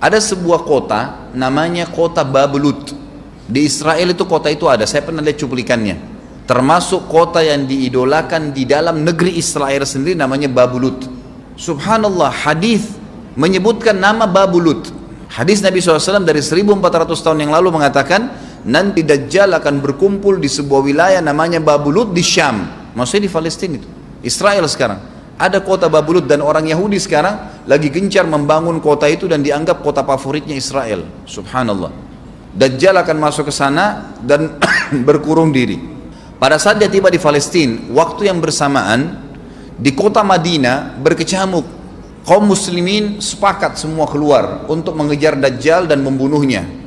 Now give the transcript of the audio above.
Ada sebuah kota namanya kota Babelut. Di Israel itu kota itu ada, saya pernah lihat cuplikannya. Termasuk kota yang diidolakan di dalam negeri Israel sendiri namanya Babelut. Subhanallah, hadis menyebutkan nama Babelut. Hadis Nabi SAW dari 1400 tahun yang lalu mengatakan, nanti Dajjal akan berkumpul di sebuah wilayah namanya Babulut di Syam. Maksudnya di Palestina itu. Israel sekarang ada kota Babulut dan orang Yahudi sekarang lagi gencar membangun kota itu dan dianggap kota favoritnya Israel. Subhanallah. Dajjal akan masuk ke sana dan berkurung diri. Pada saat dia tiba di Palestina, waktu yang bersamaan di kota Madinah berkecamuk. Kaum muslimin sepakat semua keluar untuk mengejar Dajjal dan membunuhnya.